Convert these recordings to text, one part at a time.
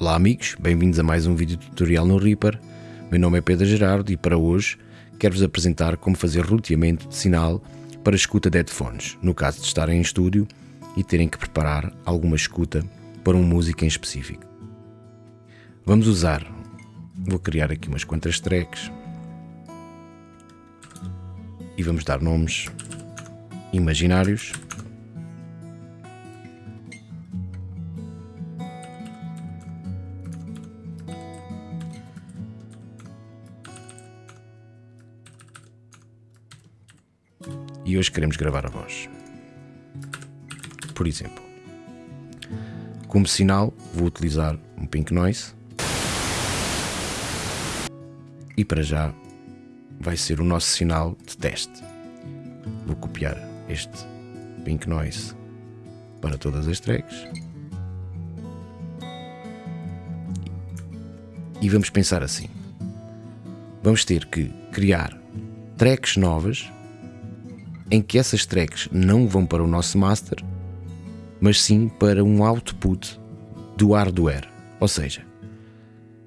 Olá amigos, bem-vindos a mais um vídeo tutorial no Reaper. Meu nome é Pedro Gerardo e para hoje quero-vos apresentar como fazer roteamento de sinal para escuta de headphones, no caso de estarem em estúdio e terem que preparar alguma escuta para um música em específico. Vamos usar, vou criar aqui umas quantas tracks e vamos dar nomes imaginários e hoje queremos gravar a voz. Por exemplo, como sinal vou utilizar um Pink Noise e para já vai ser o nosso sinal de teste. Vou copiar este Pink Noise para todas as tracks e vamos pensar assim. Vamos ter que criar tracks novas em que essas tracks não vão para o nosso master, mas sim para um output do hardware. Ou seja,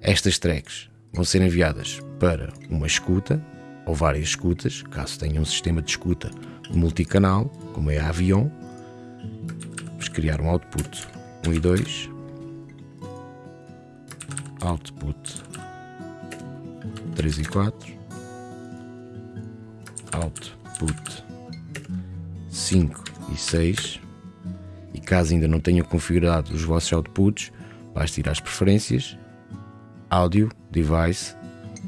estas tracks vão ser enviadas para uma escuta ou várias escutas, caso tenha um sistema de escuta multicanal, como é a Avion. Vamos criar um output 1 e 2, output 3 e 4, output 5 e 6 e caso ainda não tenha configurado os vossos outputs, basta ir às preferências, áudio, device,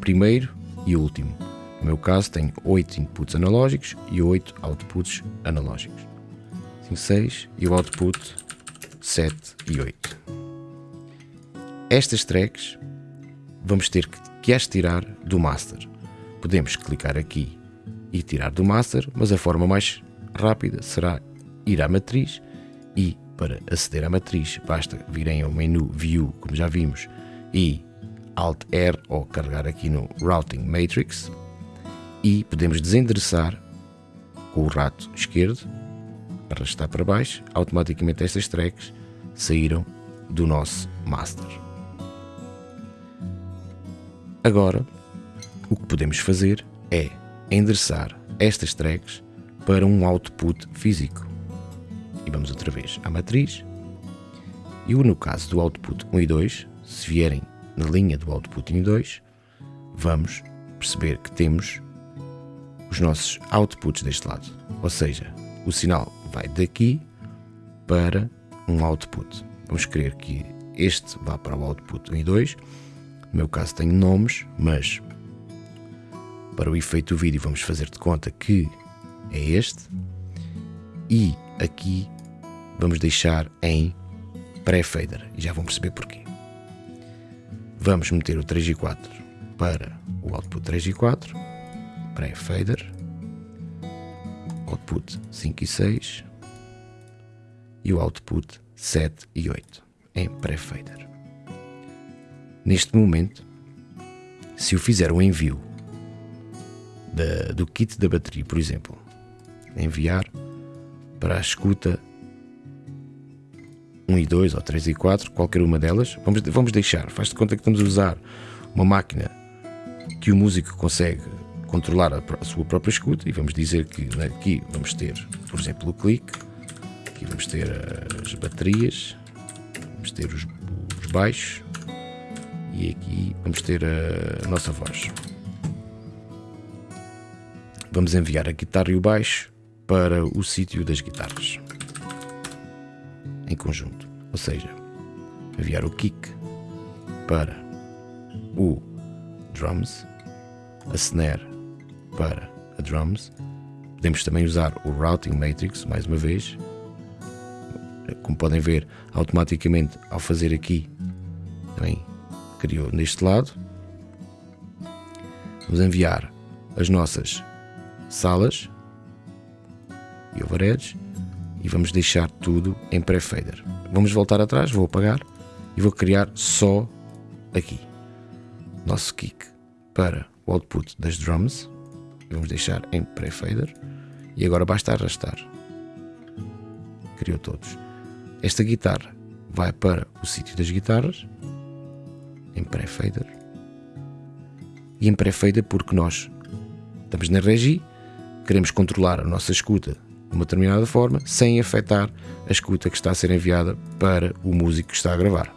primeiro e último. No meu caso tenho 8 inputs analógicos e 8 outputs analógicos. 5, 6 e o output 7 e 8. Estas tracks vamos ter que as tirar do master. Podemos clicar aqui e tirar do master, mas a forma mais rápida será ir à matriz e para aceder à matriz basta virem ao menu View, como já vimos, e Alt R ou carregar aqui no Routing Matrix e podemos desendereçar com o rato esquerdo, arrastar para baixo, automaticamente estas tracks saíram do nosso master. Agora, o que podemos fazer é endereçar estas tracks para um output físico. E vamos outra vez à matriz. E no caso do output 1 e 2, se vierem na linha do output 1 e 2, vamos perceber que temos os nossos outputs deste lado. Ou seja, o sinal vai daqui para um output. Vamos querer que este vá para o output 1 e 2. No meu caso tenho nomes, mas para o efeito do vídeo vamos fazer de conta que é este. E aqui vamos deixar em pré-fader e já vão perceber porquê. Vamos meter o 3 e 4 para o output 3 e 4, pré-fader, output 5 e 6 e o output 7 e 8 em pré-fader. Neste momento, se eu fizer um envio da, do kit da bateria, por exemplo, enviar para a escuta 1 e 2 ou 3 e 4, qualquer uma delas. Vamos, vamos deixar, faz de conta que estamos a usar uma máquina que o músico consegue controlar a, a sua própria escuta e vamos dizer que aqui vamos ter, por exemplo, o clique, aqui vamos ter as baterias, vamos ter os, os baixos e aqui vamos ter a, a nossa voz. Vamos enviar a guitarra e o baixo para o sítio das guitarras em conjunto, ou seja, enviar o kick para o drums, a snare para a drums. Podemos também usar o routing matrix mais uma vez. Como podem ver, automaticamente ao fazer aqui também criou neste lado. Vamos enviar as nossas salas e overheads e vamos deixar tudo em pré-fader. Vamos voltar atrás, vou apagar e vou criar só aqui nosso kick para o output das drums. Vamos deixar em pré-fader e agora basta arrastar. Criou todos. Esta guitarra vai para o sítio das guitarras em pré-fader. E em pré-fader porque nós estamos na regi, queremos controlar a nossa escuta de uma determinada forma, sem afetar a escuta que está a ser enviada para o músico que está a gravar.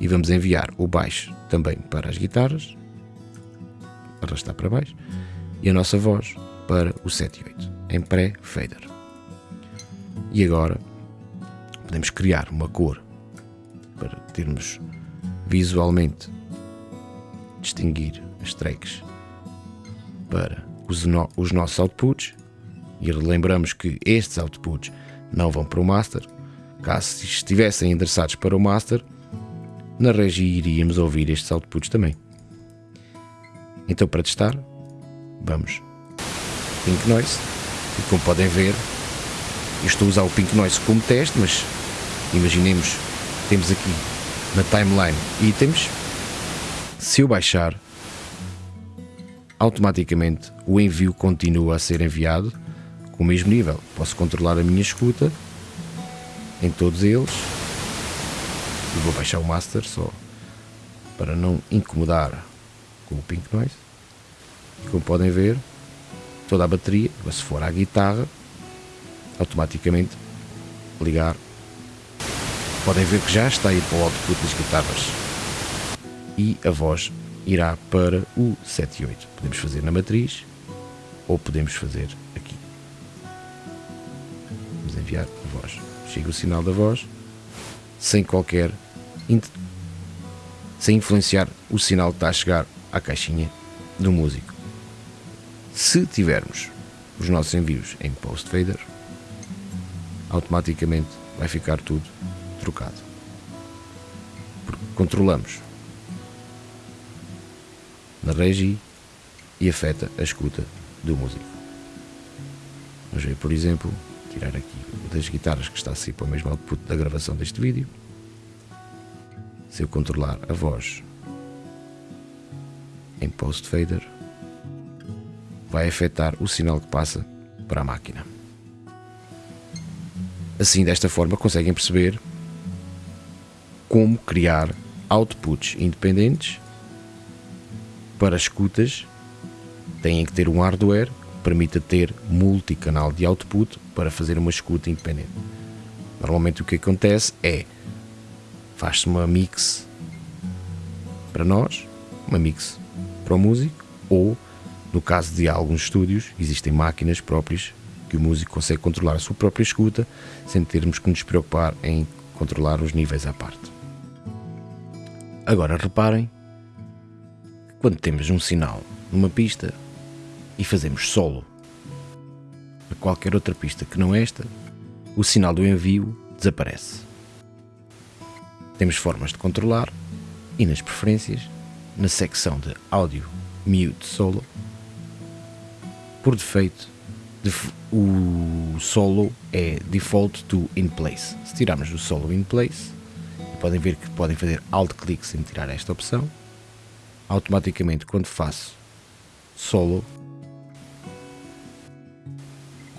E vamos enviar o baixo também para as guitarras, arrastar para baixo, e a nossa voz para o 7 e 8, em pré-fader. E agora podemos criar uma cor para termos visualmente distinguir as tracks para os, no, os nossos outputs e relembramos que estes outputs não vão para o master. Caso estivessem endereçados para o master, na regi iríamos ouvir estes outputs também. Então, para testar, vamos Pink Noise. E como podem ver, eu estou a usar o Pink Noise como teste, mas imaginemos, temos aqui na timeline itens. Se eu baixar, automaticamente o envio continua a ser enviado o mesmo nível. Posso controlar a minha escuta em todos eles. E vou baixar o master só para não incomodar com o Pink Noise. E como podem ver, toda a bateria, se for à guitarra, automaticamente ligar. Podem ver que já está a ir para o output das guitarras. E a voz irá para o 7 e 8. Podemos fazer na matriz ou podemos fazer enviar a voz. Chega o sinal da voz sem qualquer sem influenciar o sinal que está a chegar à caixinha do músico. Se tivermos os nossos envios em post fader, automaticamente vai ficar tudo trocado. Porque controlamos na regi e afeta a escuta do músico. Vamos ver, por exemplo, tirar aqui das guitarras que está a sair para o mesmo output da gravação deste vídeo. Se eu controlar a voz em post fader, vai afetar o sinal que passa para a máquina. Assim, desta forma, conseguem perceber como criar outputs independentes para escutas. Têm que ter um hardware permita ter multicanal de output para fazer uma escuta independente. Normalmente o que acontece é faz-se uma mix para nós, uma mix para o músico, ou no caso de alguns estúdios, existem máquinas próprias que o músico consegue controlar a sua própria escuta sem termos que nos preocupar em controlar os níveis à parte. Agora reparem quando temos um sinal numa pista e fazemos solo a qualquer outra pista que não esta, o sinal do envio desaparece. Temos formas de controlar e nas preferências, na secção de áudio mute solo, por defeito o solo é default to in place. Se tirarmos o solo in place, podem ver que podem fazer alt clique sem tirar esta opção. Automaticamente, quando faço solo,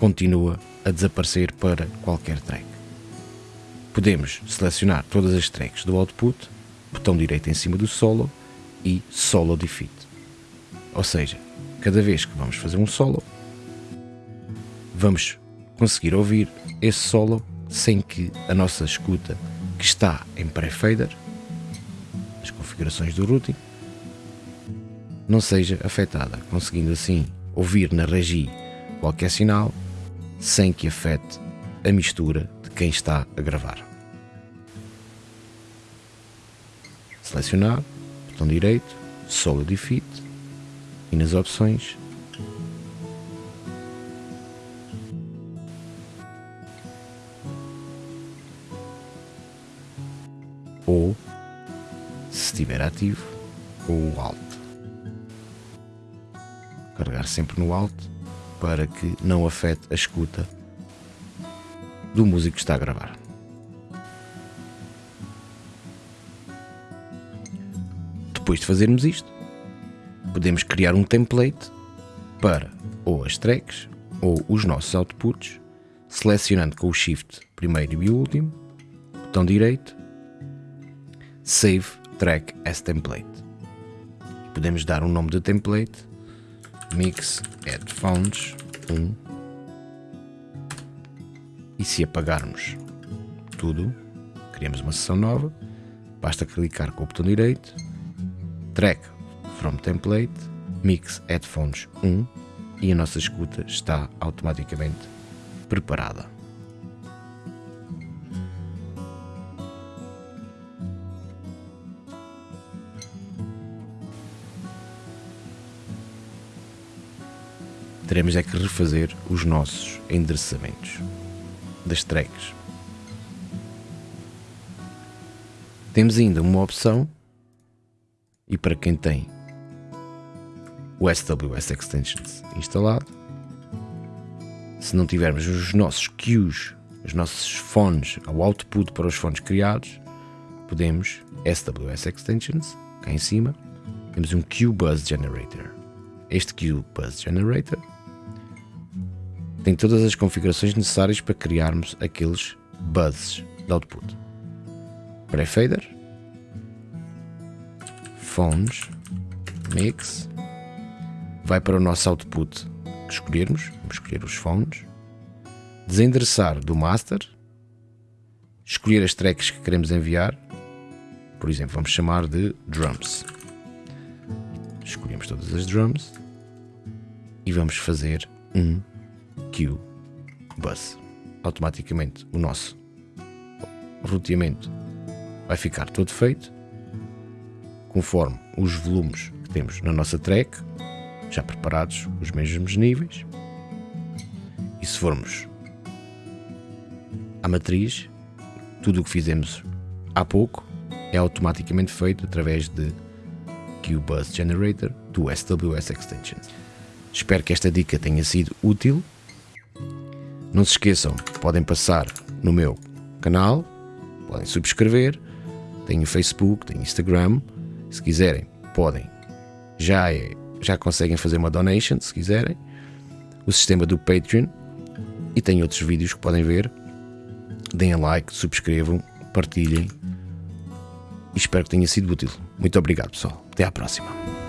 continua a desaparecer para qualquer track. Podemos selecionar todas as tracks do output, botão direito em cima do solo e solo defeat. Ou seja, cada vez que vamos fazer um solo, vamos conseguir ouvir esse solo sem que a nossa escuta, que está em pré-fader, as configurações do routing, não seja afetada, conseguindo assim ouvir na regi qualquer sinal sem que afete a mistura de quem está a gravar. Selecionar, botão direito, Solo Defeat e nas opções ou, se estiver ativo, o Alt. Carregar sempre no Alt para que não afete a escuta do músico que está a gravar. Depois de fazermos isto, podemos criar um template para ou as tracks ou os nossos outputs, selecionando com o Shift primeiro e último, botão direito, Save track as template. Podemos dar um nome de template, mix headphones 1 e se apagarmos tudo, criamos uma sessão nova, basta clicar com o botão direito, track from template, mix headphones 1 e a nossa escuta está automaticamente preparada. Teremos é que refazer os nossos endereçamentos das tracks. Temos ainda uma opção e para quem tem o SWS Extensions instalado, se não tivermos os nossos queues, os nossos fones, o output para os fones criados, podemos SWS Extensions, cá em cima, temos um Queue Buzz Generator. Este Queue Buzz Generator tem todas as configurações necessárias para criarmos aqueles buzzes de output. Pré-fader, phones, mix, vai para o nosso output que escolhermos, vamos escolher os phones, desendereçar do master, escolher as tracks que queremos enviar, por exemplo, vamos chamar de drums. Escolhemos todas as drums e vamos fazer um Q bus. Automaticamente o nosso roteamento vai ficar todo feito conforme os volumes que temos na nossa track, já preparados os mesmos níveis. E se formos à matriz, tudo o que fizemos há pouco é automaticamente feito através de QBus Generator do SWS Extensions. Espero que esta dica tenha sido útil não se esqueçam, podem passar no meu canal, podem subscrever, tenho Facebook, tenho Instagram, se quiserem, podem. Já é, já conseguem fazer uma donation, se quiserem. O sistema do Patreon e tem outros vídeos que podem ver. Deem like, subscrevam, partilhem e espero que tenha sido útil. Muito obrigado, pessoal. Até à próxima.